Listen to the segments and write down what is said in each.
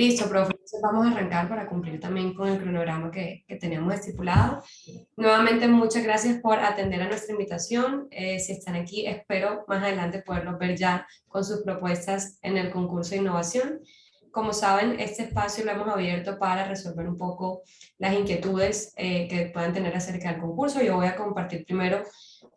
Listo, profe. Entonces vamos a arrancar para cumplir también con el cronograma que, que tenemos estipulado. Nuevamente, muchas gracias por atender a nuestra invitación. Eh, si están aquí, espero más adelante poderlos ver ya con sus propuestas en el concurso de innovación. Como saben, este espacio lo hemos abierto para resolver un poco las inquietudes eh, que puedan tener acerca del concurso. Yo voy a compartir primero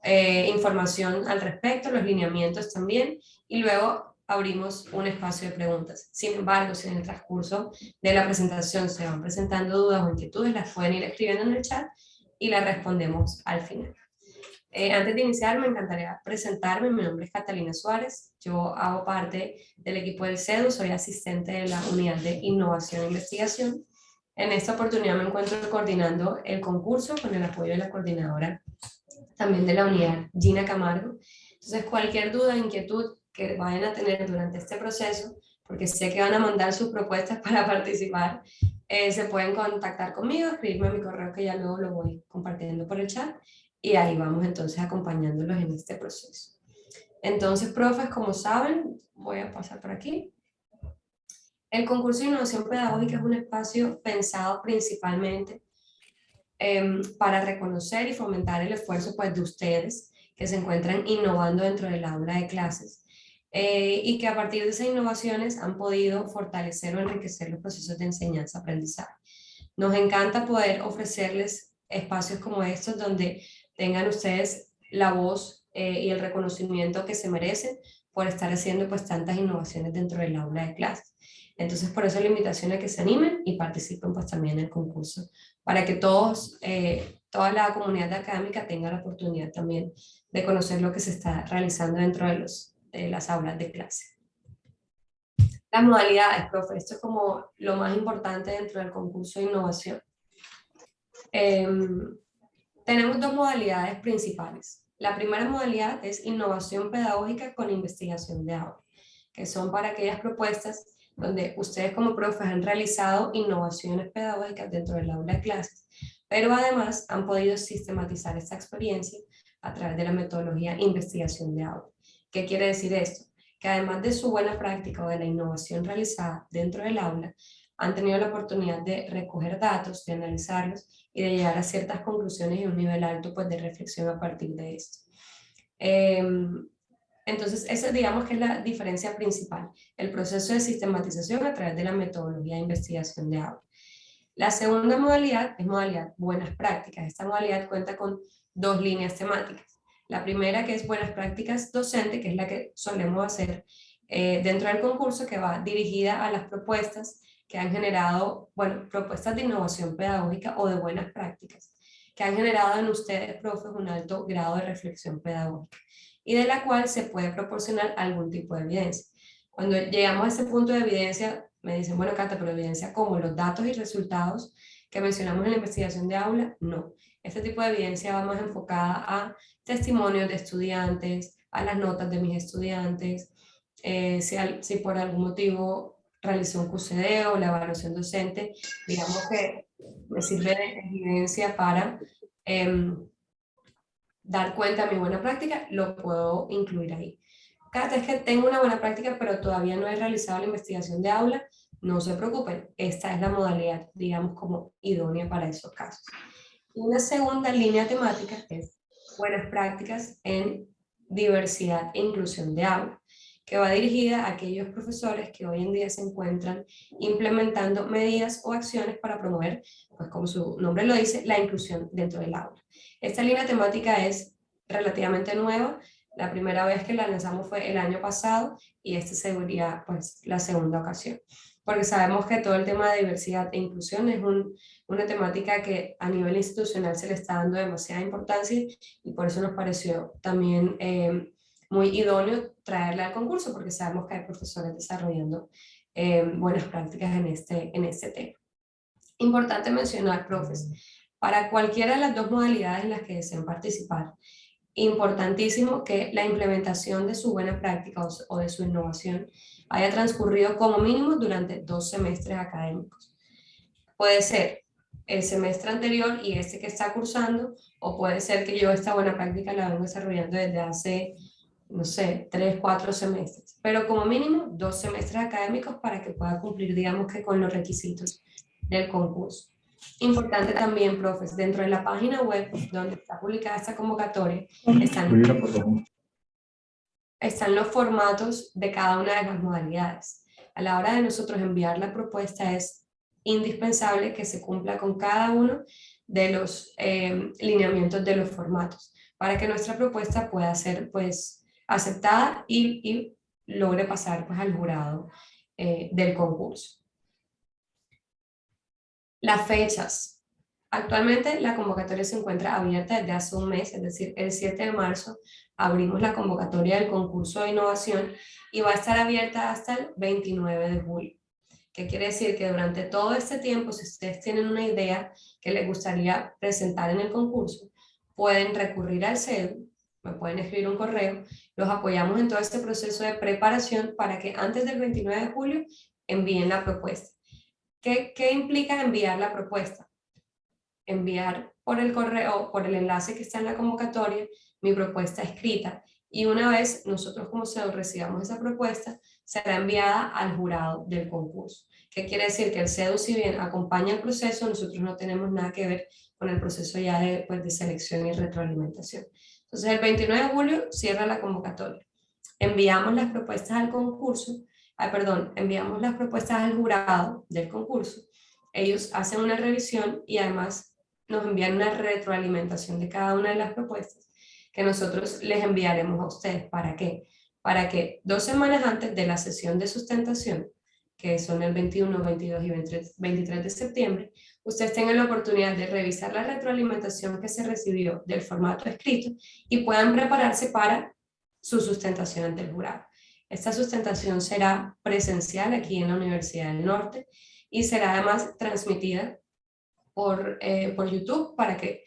eh, información al respecto, los lineamientos también, y luego abrimos un espacio de preguntas. Sin embargo, si en el transcurso de la presentación se van presentando dudas o inquietudes, las pueden ir escribiendo en el chat y las respondemos al final. Eh, antes de iniciar, me encantaría presentarme. Mi nombre es Catalina Suárez. Yo hago parte del equipo del CEDU, soy asistente de la Unidad de Innovación e Investigación. En esta oportunidad me encuentro coordinando el concurso con el apoyo de la coordinadora también de la unidad, Gina Camargo. Entonces, cualquier duda, inquietud que vayan a tener durante este proceso, porque sé que van a mandar sus propuestas para participar, eh, se pueden contactar conmigo, escribirme a mi correo que ya luego lo voy compartiendo por el chat y ahí vamos entonces acompañándolos en este proceso. Entonces, profes, como saben, voy a pasar por aquí. El concurso de innovación pedagógica es un espacio pensado principalmente em, para reconocer y fomentar el esfuerzo pues, de ustedes que se encuentran innovando dentro del aula de clases eh, y que a partir de esas innovaciones han podido fortalecer o enriquecer los procesos de enseñanza-aprendizaje. Nos encanta poder ofrecerles espacios como estos donde tengan ustedes la voz eh, y el reconocimiento que se merecen por estar haciendo pues tantas innovaciones dentro del aula de clases. Entonces por eso la invitación a que se animen y participen pues también en el concurso, para que todos, eh, toda la comunidad académica tenga la oportunidad también de conocer lo que se está realizando dentro de los de las aulas de clase. Las modalidades, profe, esto es como lo más importante dentro del concurso de innovación. Em, tenemos dos modalidades principales. La primera modalidad es innovación pedagógica con investigación de aula, que son para aquellas propuestas donde ustedes como profes han realizado innovaciones pedagógicas dentro del aula de clases, pero además han podido sistematizar esta experiencia a través de la metodología investigación de aula. ¿Qué quiere decir esto? Que además de su buena práctica o de la innovación realizada dentro del aula, han tenido la oportunidad de recoger datos, de analizarlos y de llegar a ciertas conclusiones y un nivel alto pues, de reflexión a partir de esto. Em, entonces, esa digamos que es la diferencia principal, el proceso de sistematización a través de la metodología de investigación de aula. La segunda modalidad es modalidad buenas prácticas. Esta modalidad cuenta con dos líneas temáticas. La primera que es buenas prácticas docente, que es la que solemos hacer eh, dentro del concurso, que va dirigida a las propuestas que han generado, bueno, propuestas de innovación pedagógica o de buenas prácticas, que han generado en ustedes, profes, un alto grado de reflexión pedagógica y de la cual se puede proporcionar algún tipo de evidencia. Cuando llegamos a ese punto de evidencia, me dicen, bueno, Cata, pero evidencia como los datos y resultados que mencionamos en la investigación de aula, no. Este tipo de evidencia va más enfocada a testimonios de estudiantes, a las notas de mis estudiantes, eh, si, si, por algún motivo realicé un QCD o la evaluación docente, digamos que me sirve de evidencia para em, dar cuenta de mi buena práctica, lo puedo incluir ahí. Cada vez que tengo una buena práctica, pero todavía no he realizado la investigación de aula, no se preocupen, esta es la modalidad, digamos, como idónea para esos casos. Una segunda línea temática es buenas prácticas en diversidad e inclusión de aula, que va dirigida a aquellos profesores que hoy en día se encuentran implementando medidas o acciones para promover, pues como su nombre lo dice, la inclusión dentro del aula. Esta línea temática es relativamente nueva, la primera vez que la lanzamos fue el año pasado y esta sería pues la segunda ocasión porque sabemos que todo el tema de diversidad e inclusión es una temática que a nivel institucional se le está dando demasiada importancia y por eso nos pareció también eh, muy idóneo traerla al concurso, porque sabemos que hay profesores desarrollando eh, buenas prácticas en este, en este tema. Importante mencionar, profes, para cualquiera de las dos modalidades en las que deseen participar, importantísimo que la implementación de su buena práctica o de su innovación haya transcurrido como mínimo durante dos semestres académicos. Puede ser el semestre anterior y este que está cursando, o puede ser que yo esta buena práctica la vengo desarrollando desde hace no sé, tres, cuatro semestres, pero como mínimo dos semestres académicos para que pueda cumplir, digamos que con los requisitos del concurso. Importante también, profes, dentro de la página web donde está publicada esta convocatoria, están, están los formatos de cada una de las modalidades. A la hora de nosotros enviar la propuesta es indispensable que se cumpla con cada uno de los eh, lineamientos de los formatos para que nuestra propuesta pueda ser pues aceptada y, logre pasar pues al jurado eh, del concurso. Las fechas. Actualmente la convocatoria se encuentra abierta desde hace un mes, es decir, el 7 de marzo abrimos la convocatoria del concurso de innovación y va a estar abierta hasta el 29 de julio. ¿Qué quiere decir? Que durante todo este tiempo, si ustedes tienen una idea que les gustaría presentar en el concurso, pueden recurrir al CEDU, me pueden escribir un correo, los apoyamos en todo este proceso de preparación para que antes del 29 de julio envíen la propuesta. ¿Qué, implica enviar la propuesta? Enviar por el correo, por el enlace que está en la convocatoria, mi propuesta escrita y una vez nosotros como CEDO recibamos esa propuesta, será enviada al jurado del concurso. ¿Qué quiere decir? Que el CEDU, si bien acompaña el proceso, nosotros no tenemos nada que ver con el proceso ya de, pues, de selección y retroalimentación. Entonces, el 29 de julio cierra la convocatoria. Enviamos las propuestas al concurso perdón, enviamos las propuestas al jurado del concurso, ellos hacen una revisión y además nos envían una retroalimentación de cada una de las propuestas que nosotros les enviaremos a ustedes. ¿Para qué? Para que dos semanas antes de la sesión de sustentación, que son el 21, 22 y 23 de septiembre, ustedes tengan la oportunidad de revisar la retroalimentación que se recibió del formato escrito y puedan prepararse para su sustentación ante el jurado. Esta sustentación será presencial aquí en la Universidad del Norte y será además transmitida por, eh, por YouTube para que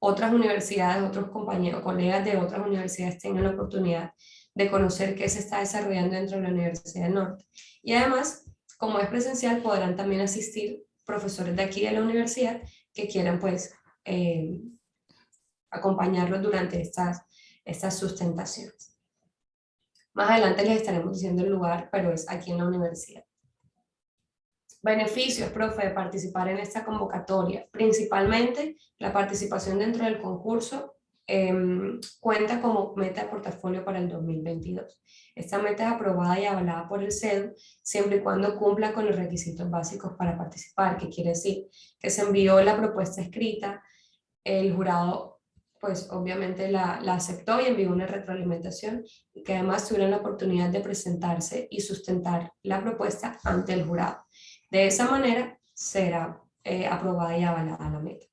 otras universidades, otros compañeros, colegas de otras universidades tengan la oportunidad de conocer qué se está desarrollando dentro de la Universidad del Norte. Y además, como es presencial, podrán también asistir profesores de aquí de la universidad que quieran pues eh, acompañarlos durante estas, estas sustentaciones. Más adelante les estaremos diciendo el lugar, pero es aquí en la universidad. Beneficios, profe, de participar en esta convocatoria. Principalmente, la participación dentro del concurso em, cuenta como meta de portafolio para el 2022. Esta meta es aprobada y avalada por el CEDU siempre y cuando cumpla con los requisitos básicos para participar, que quiere decir que se envió la propuesta escrita, el jurado pues obviamente la, aceptó y envió una retroalimentación y que además tuvieron la oportunidad de presentarse y sustentar la propuesta ante el jurado. De esa manera será eh, aprobada y avalada la meta.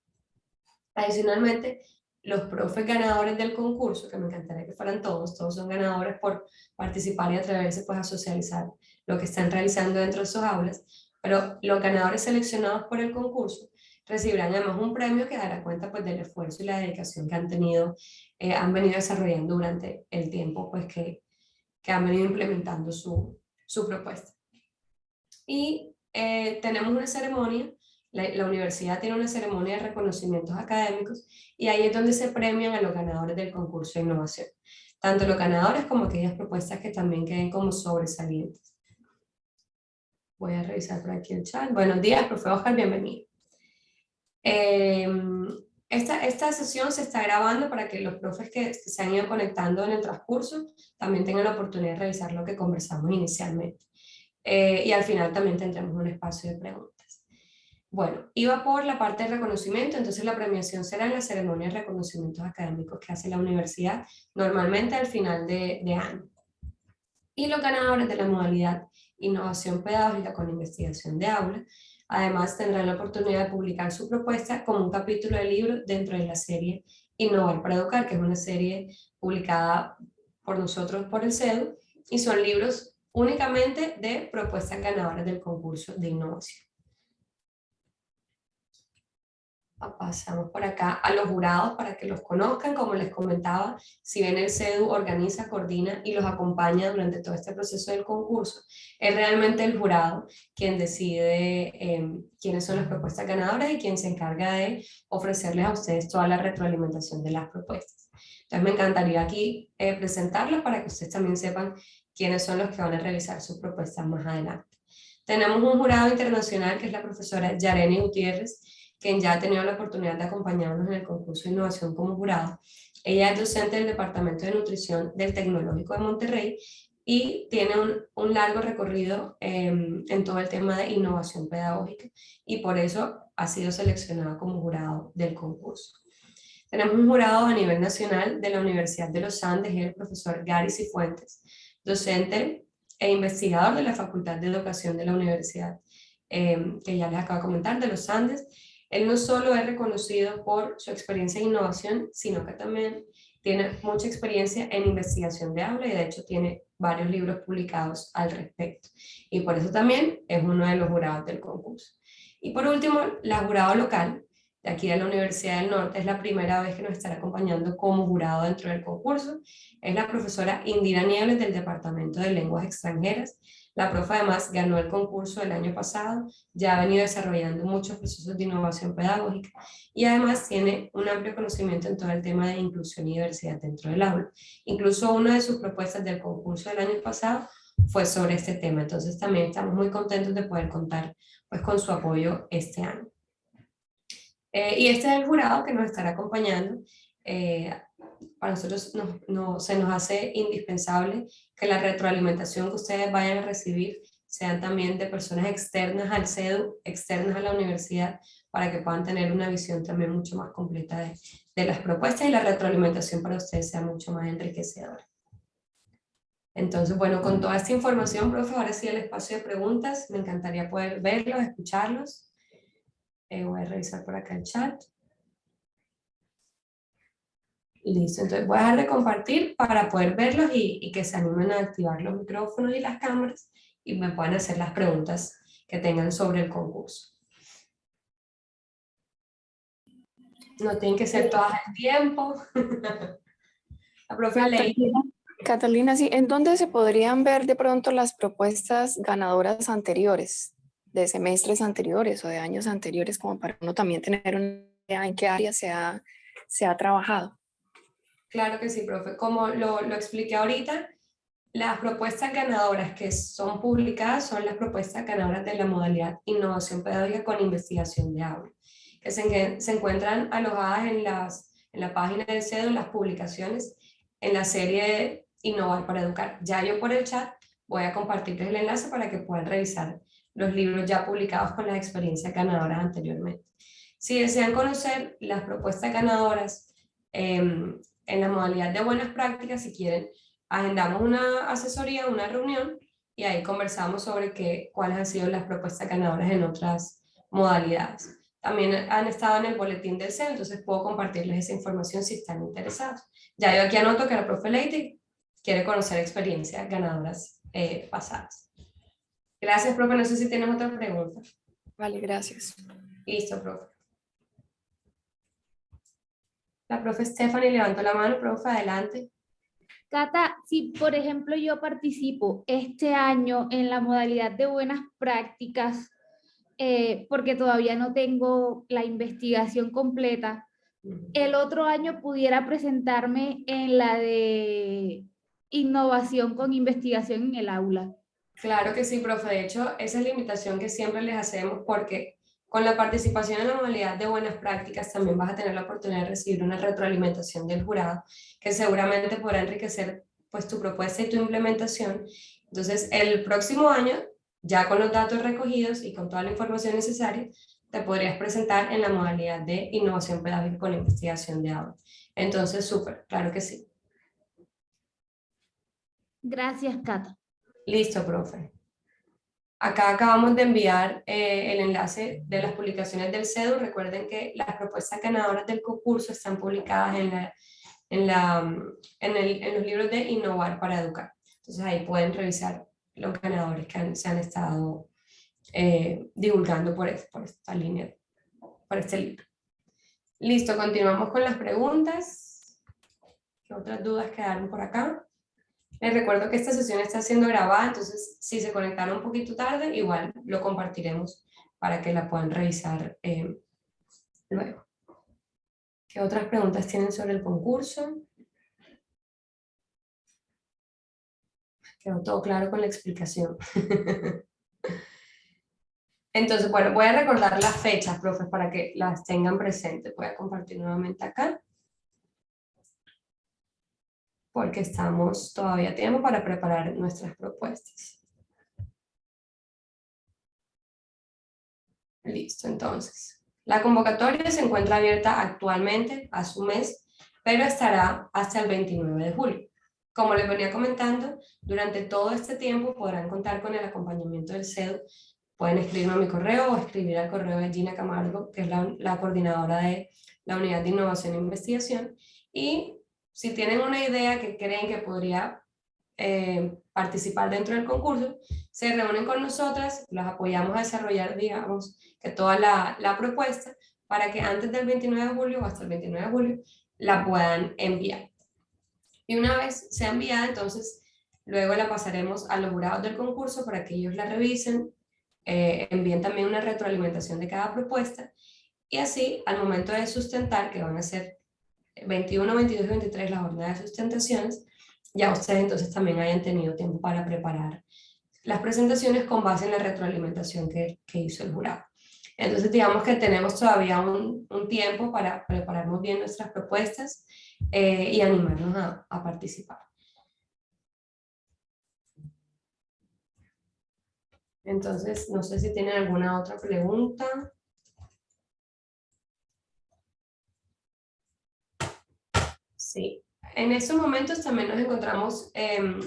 Adicionalmente, los profes ganadores del concurso, que me encantaría que fueran todos, todos son ganadores por participar y atreverse pues, a socializar lo que están realizando dentro de sus aulas, pero los ganadores seleccionados por el concurso recibirán además un premio que dará cuenta pues, del esfuerzo y la dedicación que han tenido, eh, han venido desarrollando durante el tiempo pues, que, que han venido implementando su, su propuesta. Y eh, tenemos una ceremonia, la, universidad tiene una ceremonia de reconocimientos académicos y ahí es donde se premian a los ganadores del concurso de innovación. Tanto los ganadores como aquellas propuestas que también queden como sobresalientes. Voy a revisar por aquí el chat. Buenos días, profe Oscar, bienvenido. Em, esta, esta sesión se está grabando para que los profes que se han ido conectando en el transcurso también tengan la oportunidad de revisar lo que conversamos inicialmente. Eh, y al final también tendremos un espacio de preguntas. Bueno, iba por la parte de reconocimiento, entonces la premiación será en la ceremonia de reconocimientos académicos que hace la universidad, normalmente al final de, de año. Y los ganadores de la modalidad Innovación Pedagógica con Investigación de Aula Además, tendrán la oportunidad de publicar su propuesta como un capítulo de libro dentro de la serie Innovar para Educar, que es una serie publicada por nosotros por el CEDU, y son libros únicamente de propuestas ganadoras del concurso de innovación. Pasamos por acá a los jurados para que los conozcan, como les comentaba, si bien el CEDU organiza, coordina y los acompaña durante todo este proceso del concurso, es realmente el jurado quien decide em, quiénes son las propuestas ganadoras y quien se encarga de ofrecerles a ustedes toda la retroalimentación de las propuestas. Entonces me encantaría aquí eh, presentarlos para que ustedes también sepan quiénes son los que van a realizar sus propuestas más adelante. Tenemos un jurado internacional que es la profesora Yareni Gutiérrez, quien ya ha tenido la oportunidad de acompañarnos en el concurso de innovación como jurado. Ella es docente del Departamento de Nutrición del Tecnológico de Monterrey y tiene un, largo recorrido em, en todo el tema de innovación pedagógica y por eso ha sido seleccionada como jurado del concurso. Tenemos un jurado a nivel nacional de la Universidad de los Andes el profesor Gary Cifuentes, docente e investigador de la Facultad de Educación de la Universidad, em, que ya les acabo de comentar, de los Andes. Él no solo es reconocido por su experiencia en innovación, sino que también tiene mucha experiencia en investigación de aula y de hecho tiene varios libros publicados al respecto. Y por eso también es uno de los jurados del concurso. Y por último, la jurado local, de aquí de la Universidad del Norte, es la primera vez que nos estará acompañando como jurado dentro del concurso. Es la profesora Indira Nieves del Departamento de Lenguas Extranjeras. La profe además ganó el concurso el año pasado, ya ha venido desarrollando muchos procesos de innovación pedagógica y además tiene un amplio conocimiento en todo el tema de inclusión y diversidad dentro del aula. Incluso una de sus propuestas del concurso del año pasado fue sobre este tema, entonces también estamos muy contentos de poder contar pues, con su apoyo este año. Eh, y este es el jurado que nos estará acompañando. Eh, para nosotros no, se nos hace indispensable que la retroalimentación que ustedes vayan a recibir sean también de personas externas al CEDU, externas a la universidad, para que puedan tener una visión también mucho más completa de, de las propuestas y la retroalimentación para ustedes sea mucho más enriquecedora. Entonces, bueno, con toda esta información, profe, ahora sí el espacio de preguntas, me encantaría poder verlos, escucharlos. Eh, voy a revisar por acá el chat. Listo, entonces voy a dejar de compartir para poder verlos y, que se animen a activar los micrófonos y las cámaras y me puedan hacer las preguntas que tengan sobre el concurso. No tienen que ser todas al tiempo. La profe Catalina, sí, ¿en dónde se podrían ver de pronto las propuestas ganadoras anteriores, de semestres anteriores o de años anteriores, como para uno también tener una idea en qué área se ha, se ha trabajado? Claro que sí, profe. Como lo, lo expliqué ahorita, las propuestas ganadoras que son publicadas son las propuestas ganadoras de la modalidad Innovación Pedagógica con Investigación de Aula, que se, se encuentran alojadas en, las, en la página del CEDO, en las publicaciones, en la serie Innovar para Educar. Ya yo por el chat voy a compartirles el enlace para que puedan revisar los libros ya publicados con las experiencias ganadoras anteriormente. Si desean conocer las propuestas ganadoras em, en la modalidad de buenas prácticas, si quieren, agendamos una asesoría, una reunión, y ahí conversamos sobre qué, cuáles han sido las propuestas ganadoras en otras modalidades. También han estado en el boletín del CEU, entonces puedo compartirles esa información si están interesados. Ya yo aquí anoto que la profe Leite quiere conocer experiencias ganadoras eh, pasadas. Gracias, profe. No sé si tienes otra pregunta. Vale, gracias. Listo, profe. La profe Stephanie levantó la mano, profe, adelante. Cata, si por ejemplo yo participo este año en la modalidad de buenas prácticas, eh, porque todavía no tengo la investigación completa, el otro año pudiera presentarme en la de innovación con investigación en el aula. Claro que sí, profe. De hecho, esa es la invitación que siempre les hacemos porque con la participación en la modalidad de buenas prácticas también vas a tener la oportunidad de recibir una retroalimentación del jurado que seguramente podrá enriquecer pues, tu propuesta y tu implementación. Entonces, el próximo año, ya con los datos recogidos y con toda la información necesaria, te podrías presentar en la modalidad de innovación pedagógica con investigación de aula. Entonces, súper, claro que sí. Gracias, Cata. Listo, profe. Acá acabamos de enviar eh, el enlace de las publicaciones del CEDU. Recuerden que las propuestas ganadoras del concurso están publicadas en, la, en, la, en, los libros de Innovar para Educar. Entonces ahí pueden revisar los ganadores que se han estado eh, divulgando por, por esta línea, por este libro. Listo, continuamos con las preguntas. ¿Qué otras dudas quedaron por acá? Les recuerdo que esta sesión está siendo grabada, entonces si se conectaron un poquito tarde, igual lo compartiremos para que la puedan revisar eh, luego. ¿Qué otras preguntas tienen sobre el concurso? Quedó todo claro con la explicación. Entonces, bueno, voy a recordar las fechas, profes, para que las tengan presentes. Voy a compartir nuevamente acá. Porque estamos todavía a tiempo para preparar nuestras propuestas. Listo, entonces. La convocatoria se encuentra abierta actualmente a su mes, pero estará hasta el 29 de julio. Como les venía comentando, durante todo este tiempo podrán contar con el acompañamiento del CEDU. Pueden escribirme a mi correo o escribir al correo de Gina Camargo, que es la, coordinadora de la Unidad de Innovación e Investigación. Y si tienen una idea que creen que podría eh, participar dentro del concurso, se reúnen con nosotras, las apoyamos a desarrollar, digamos, que toda la, la propuesta para que antes del 29 de julio o hasta el 29 de julio la puedan enviar. Y una vez sea enviada, entonces luego la pasaremos a los jurados del concurso para que ellos la revisen, eh, envíen también una retroalimentación de cada propuesta y así al momento de sustentar, que van a ser 21, 22 y 23 la jornada de sustentaciones, ya ustedes entonces también hayan tenido tiempo para preparar las presentaciones con base en la retroalimentación que, que hizo el jurado. Entonces digamos que tenemos todavía un, un tiempo para preparar muy bien nuestras propuestas eh, y animarnos a, a participar. Entonces, no sé si tienen alguna otra pregunta. Sí, en estos momentos también nos encontramos, em,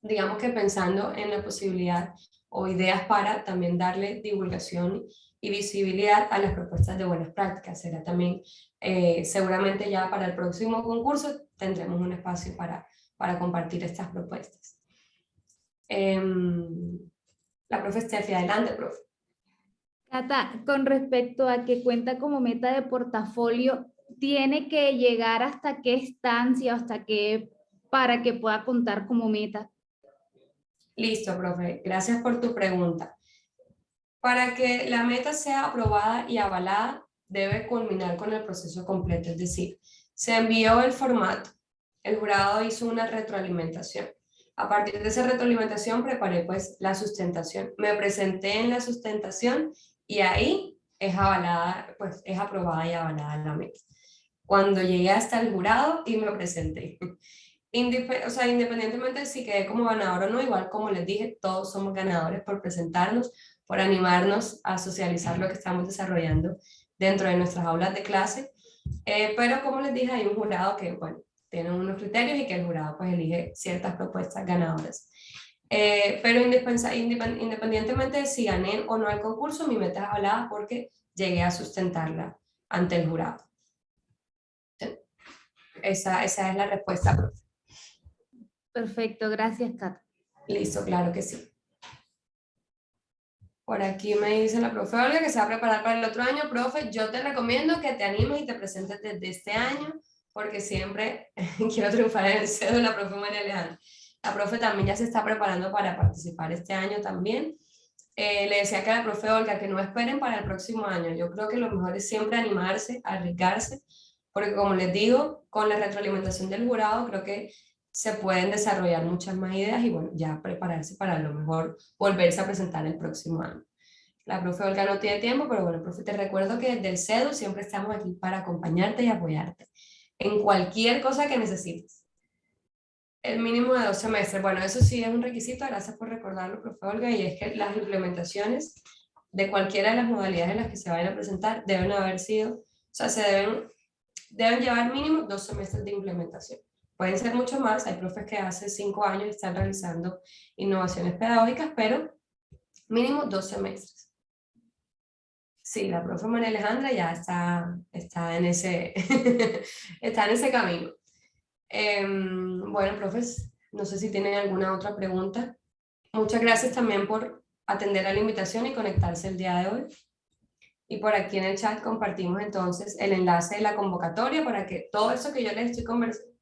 digamos que pensando en la posibilidad o ideas para también darle divulgación y visibilidad a las propuestas de buenas prácticas. Será también, eh, seguramente ya para el próximo concurso tendremos un espacio para, para compartir estas propuestas. Em, la profe Steffi, adelante, profe. Cata, con respecto a que cuenta como meta de portafolio, ¿tiene que llegar hasta qué estancia, hasta qué, para que pueda contar como meta? Listo, profe. Gracias por tu pregunta. Para que la meta sea aprobada y avalada, debe culminar con el proceso completo, es decir, se envió el formato, el jurado hizo una retroalimentación. A partir de esa retroalimentación preparé pues la sustentación. Me presenté en la sustentación y ahí es avalada, pues es aprobada y avalada la meta. Cuando llegué hasta el jurado y me presenté. o sea, independientemente de si quedé como ganador o no, igual como les dije, todos somos ganadores por presentarnos, por animarnos a socializar lo que estamos desarrollando dentro de nuestras aulas de clase. Eh, pero como les dije, hay un jurado que, bueno, tiene unos criterios y que el jurado pues elige ciertas propuestas ganadoras. Eh, pero independientemente de si gané o no el concurso, mi meta es hablada porque llegué a sustentarla ante el jurado. Esa, esa es la respuesta, Perfecto, gracias, Kat. Listo, claro que sí. Por aquí me dice la profe Olga que se va a preparar para el otro año. Profe, yo te recomiendo que te animes y te presentes desde este año, porque siempre quiero triunfar en el CEDO de la profe María Alejandra. La profe también ya se está preparando para participar este año también. Eh, le decía que a la profe Olga que no esperen para el próximo año. Yo creo que lo mejor es siempre animarse, arriesgarse, porque como les digo, con la retroalimentación del jurado, creo que se pueden desarrollar muchas más ideas y bueno, ya prepararse para a lo mejor volverse a presentar el próximo año. La profe Olga no tiene tiempo, pero bueno, profe, te recuerdo que desde el CEDU siempre estamos aquí para acompañarte y apoyarte en cualquier cosa que necesites. El mínimo de dos semestres, bueno, eso sí es un requisito, gracias por recordarlo, profe Olga, y es que las implementaciones de cualquiera de las modalidades en las que se vayan a presentar deben haber sido, o sea, se deben, deben llevar mínimo dos semestres de implementación. Pueden ser mucho más, hay profes que hace cinco años están realizando innovaciones pedagógicas, pero mínimo dos semestres. Sí, la profe María Alejandra ya está, está, en, ese, está en ese camino. Em, bueno, profes, no sé si tienen alguna otra pregunta. Muchas gracias también por atender a la invitación y conectarse el día de hoy. Y por aquí en el chat compartimos entonces el enlace de la convocatoria para que todo eso que yo les estoy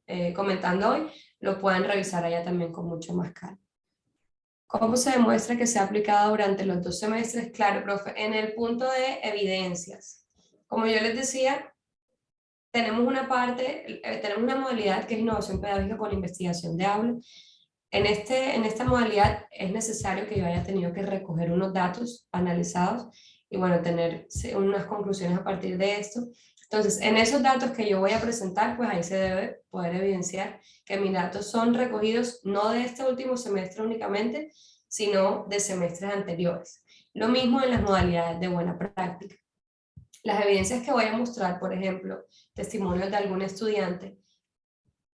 eh, comentando hoy, lo pueden revisar allá también con mucho más calma. ¿Cómo se demuestra que se ha aplicado durante los dos semestres? Claro, profe, en el punto de evidencias. Como yo les decía, tenemos una parte, eh, tenemos una modalidad que es innovación pedagógica con investigación de aula, En, este, en esta modalidad es necesario que yo haya tenido que recoger unos datos analizados y bueno, tener unas conclusiones a partir de esto. Entonces, en esos datos que yo voy a presentar, pues ahí se debe poder evidenciar que mis datos son recogidos no de este último semestre únicamente, sino de semestres anteriores. Lo mismo en las modalidades de buena práctica. Las evidencias que voy a mostrar, por ejemplo, testimonios de algún estudiante,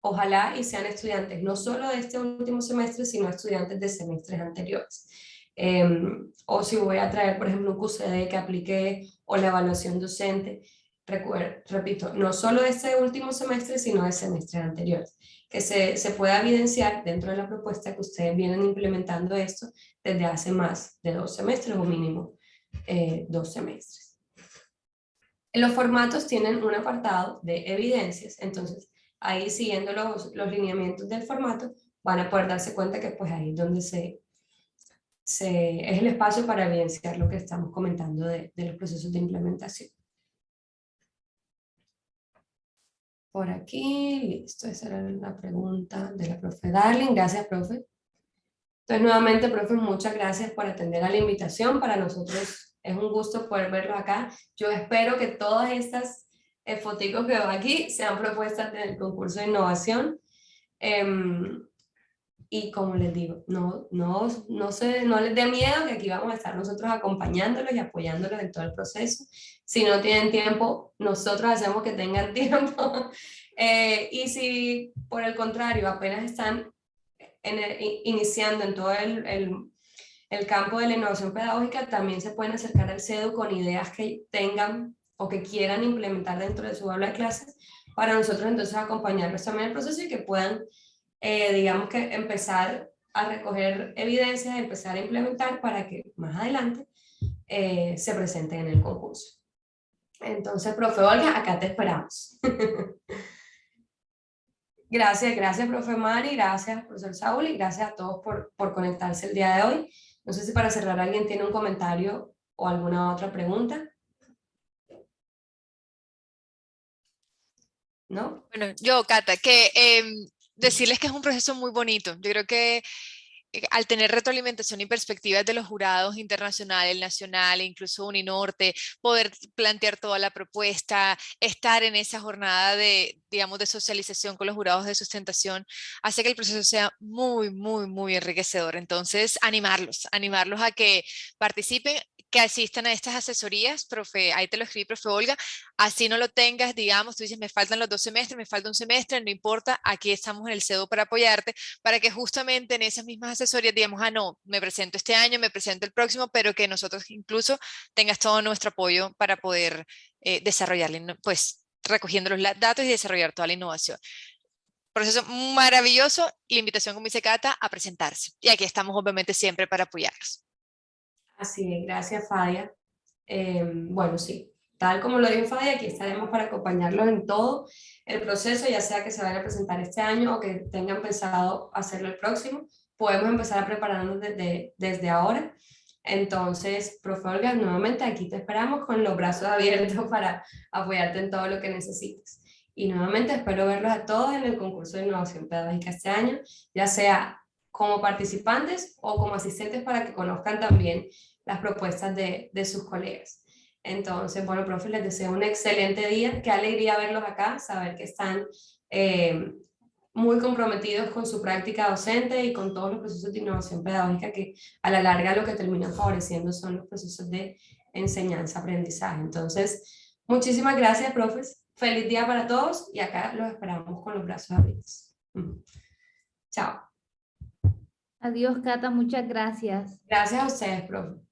ojalá y sean estudiantes no solo de este último semestre, sino estudiantes de semestres anteriores. Em, o si voy a traer, por ejemplo, un QCD que apliqué o la evaluación docente, repito, no solo de este último semestre, sino de semestres anteriores, que se, se pueda evidenciar dentro de la propuesta que ustedes vienen implementando esto desde hace más de dos semestres o mínimo eh, dos semestres. Los formatos tienen un apartado de evidencias, entonces ahí siguiendo los, los lineamientos del formato van a poder darse cuenta que pues ahí es donde se, se, es el espacio para evidenciar lo que estamos comentando de, de los procesos de implementación. Por aquí, listo, esa era la pregunta de la profe Darling. Gracias, profe. Entonces, nuevamente, profe, muchas gracias por atender a la invitación. Para nosotros es un gusto poder verlo acá. Yo espero que todas estas eh, fotos que veo aquí sean propuestas del concurso de innovación. Em, y como les digo, no, no, no, se, no les dé miedo que aquí vamos a estar nosotros acompañándolos y apoyándolos en todo el proceso. Si no tienen tiempo, nosotros hacemos que tengan tiempo. Eh, y si por el contrario apenas están iniciando en todo el, el, el, campo de la innovación pedagógica, también se pueden acercar al CEDU con ideas que tengan o que quieran implementar dentro de su aula de clases, para nosotros entonces acompañarlos también en el proceso y que puedan eh, digamos que empezar a recoger evidencias, empezar a implementar para que más adelante eh, se presente en el concurso. Entonces, profe Olga, acá te esperamos. gracias, gracias, profe Mari, gracias, profesor Saúl, y gracias a todos por, por conectarse el día de hoy. No sé si para cerrar alguien tiene un comentario o alguna otra pregunta. ¿No? Bueno, yo, Cata, que em, decirles que es un proceso muy bonito. Yo creo que eh, al tener retroalimentación y perspectivas de los jurados internacionales, nacional, incluso Uninorte, poder plantear toda la propuesta, estar en esa jornada de, digamos, de socialización con los jurados de sustentación, hace que el proceso sea muy, muy, muy enriquecedor. Entonces, animarlos, animarlos a que participen que asistan a estas asesorías, profe, ahí te lo escribí, profe Olga, así no lo tengas, digamos, tú dices, me faltan los dos semestres, me falta un semestre, no importa, aquí estamos en el CEDO para apoyarte, para que justamente en esas mismas asesorías digamos, ah, no, me presento este año, me presento el próximo, pero que nosotros incluso tengas todo nuestro apoyo para poder eh, desarrollar, pues, recogiendo los datos y desarrollar toda la innovación proceso maravilloso, la invitación, como dice Cata, a presentarse. Y aquí estamos obviamente siempre para apoyarlos. Así es, gracias Fadia. Em, bueno, sí, tal como lo dijo Fadia, aquí estaremos para acompañarlos en todo el proceso, ya sea que se vaya a presentar este año o que tengan pensado hacerlo el próximo. Podemos empezar a prepararnos desde, desde ahora. Entonces, profe Olga, nuevamente aquí te esperamos con los brazos abiertos para apoyarte en todo lo que necesites. Y nuevamente espero verlos a todos en el concurso de innovación pedagógica este año, ya sea como participantes o como asistentes para que conozcan también las propuestas de, de sus colegas. Entonces, bueno, profe, les deseo un excelente día. Qué alegría verlos acá, saber que están eh, muy comprometidos con su práctica docente y con todos los procesos de innovación pedagógica que a la larga lo que terminan favoreciendo son los procesos de enseñanza-aprendizaje. Entonces, muchísimas gracias, profes. Feliz día para todos y acá los esperamos con los brazos abiertos. Chao. Adiós, Cata, muchas gracias. Gracias a ustedes, profe.